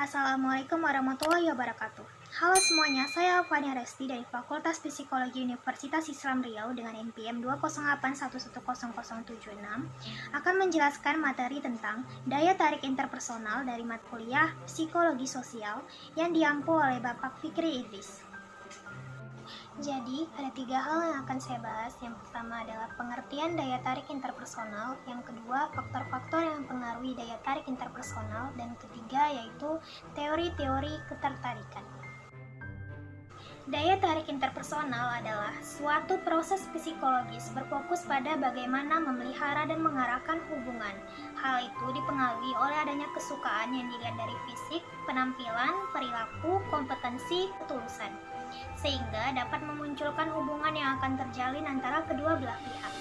Assalamualaikum warahmatullahi wabarakatuh. Halo semuanya, saya Fania Resti dari Fakultas Psikologi Universitas Islam Riau dengan NPM 208110076 akan menjelaskan materi tentang daya tarik interpersonal dari mata kuliah Psikologi Sosial yang diampu oleh Bapak Fikri Idris. Jadi, ada tiga hal yang akan saya bahas. Yang pertama adalah pengertian daya tarik interpersonal, yang kedua faktor-faktor yang mempengaruhi daya tarik interpersonal, dan ketiga yaitu teori-teori ketertarikan. Daya tarik interpersonal adalah suatu proses psikologis berfokus pada bagaimana memelihara dan mengarahkan hubungan. Hal itu dipengaruhi oleh adanya kesukaan yang dilihat dari fisik, penampilan, perilaku, kompetensi, ketulusan sehingga dapat memunculkan hubungan yang akan terjalin antara kedua belah pihak.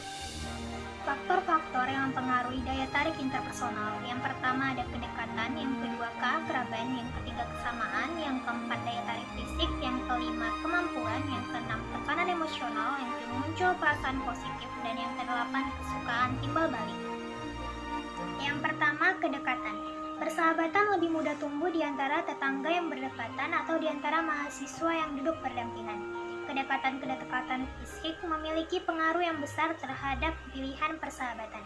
Faktor-faktor yang mempengaruhi daya tarik interpersonal yang pertama ada kedekatan, yang kedua keakraban, yang ketiga kesamaan, yang keempat daya tarik fisik, yang kelima kemampuan, yang keenam tekanan emosional, yang kelima muncul perasaan positif, dan yang kedelapan kesukaan timbal balik. Yang pertama kedekatan. Persahabatan lebih mudah tumbuh di antara tetangga yang berdekatan atau di antara mahasiswa yang duduk berdampingan. Kedekatan-kedekatan fisik memiliki pengaruh yang besar terhadap pilihan persahabatan.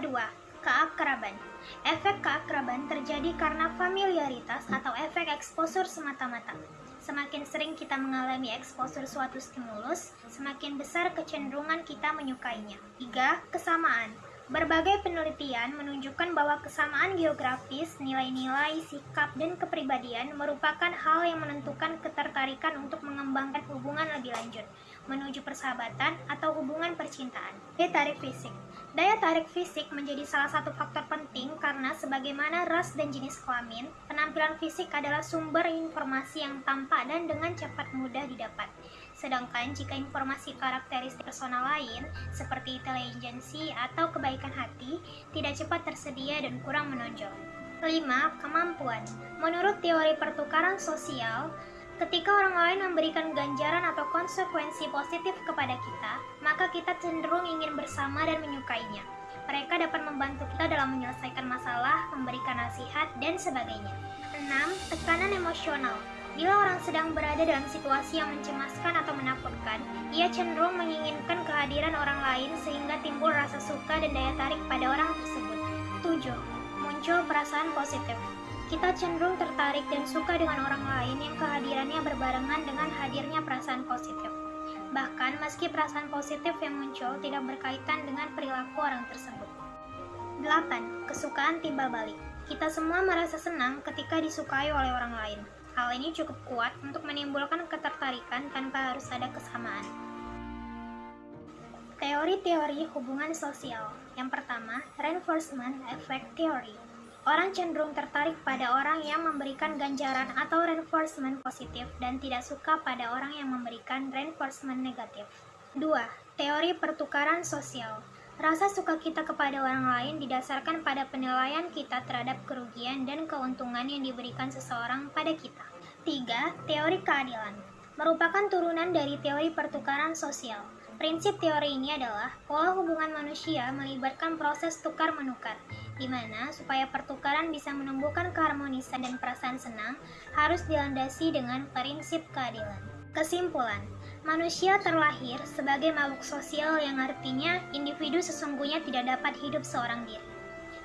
Kedua, keakraban. Efek keakraban terjadi karena familiaritas atau efek eksposur semata-mata. Semakin sering kita mengalami eksposur suatu stimulus, semakin besar kecenderungan kita menyukainya. Tiga, kesamaan. Berbagai penelitian menunjukkan bahwa kesamaan geografis, nilai-nilai, sikap, dan kepribadian merupakan hal yang menentukan ketertarikan untuk mengembangkan hubungan lebih lanjut, menuju persahabatan atau hubungan percintaan. Daya tarik fisik Daya tarik fisik menjadi salah satu faktor penting karena sebagaimana ras dan jenis kelamin, penampilan fisik adalah sumber informasi yang tampak dan dengan cepat mudah didapat. Sedangkan jika informasi karakteristik personal lain, seperti intelijensi atau kebaikan hati, tidak cepat tersedia dan kurang menonjol. 5. Kemampuan Menurut teori pertukaran sosial, ketika orang lain memberikan ganjaran atau konsekuensi positif kepada kita, maka kita cenderung ingin bersama dan menyukainya. Mereka dapat membantu kita dalam menyelesaikan masalah, memberikan nasihat, dan sebagainya. 6. Tekanan emosional Bila orang sedang berada dalam situasi yang mencemaskan atau menakutkan, ia cenderung menginginkan kehadiran orang lain sehingga timbul rasa suka dan daya tarik pada orang tersebut. 7. Muncul perasaan positif. Kita cenderung tertarik dan suka dengan orang lain yang kehadirannya berbarengan dengan hadirnya perasaan positif. Bahkan meski perasaan positif yang muncul tidak berkaitan dengan perilaku orang tersebut. 8. Kesukaan timbal balik. Kita semua merasa senang ketika disukai oleh orang lain. Hal ini cukup kuat untuk menimbulkan ketertarikan tanpa harus ada kesamaan. Teori-teori hubungan sosial Yang pertama, reinforcement effect theory. Orang cenderung tertarik pada orang yang memberikan ganjaran atau reinforcement positif dan tidak suka pada orang yang memberikan reinforcement negatif. 2. Teori pertukaran sosial. Rasa suka kita kepada orang lain didasarkan pada penilaian kita terhadap kerugian dan keuntungan yang diberikan seseorang pada kita. 3. Teori keadilan merupakan turunan dari teori pertukaran sosial. Prinsip teori ini adalah pola hubungan manusia melibatkan proses tukar-menukar, di mana supaya pertukaran bisa menumbuhkan keharmonisan dan perasaan senang harus dilandasi dengan prinsip keadilan. Kesimpulan, manusia terlahir sebagai makhluk sosial yang artinya individu sesungguhnya tidak dapat hidup seorang diri.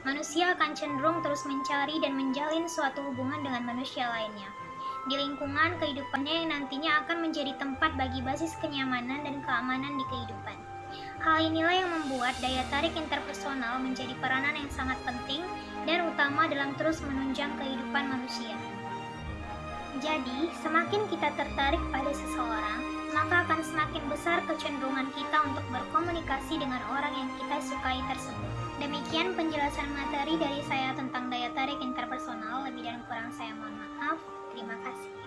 Manusia akan cenderung terus mencari dan menjalin suatu hubungan dengan manusia lainnya di lingkungan kehidupannya yang nantinya akan menjadi tempat bagi basis kenyamanan dan keamanan di kehidupan. Hal inilah yang membuat daya tarik interpersonal menjadi peranan yang sangat penting dan utama dalam terus menunjang kehidupan manusia. Jadi, semakin kita tertarik pada seseorang, maka akan semakin besar kecenderungan kita untuk berkomunikasi dengan orang yang kita sukai tersebut. Demikian penjelasan materi dari saya tentang daya tarik interpersonal. Lebih dan kurang saya mohon maaf. Terima kasih.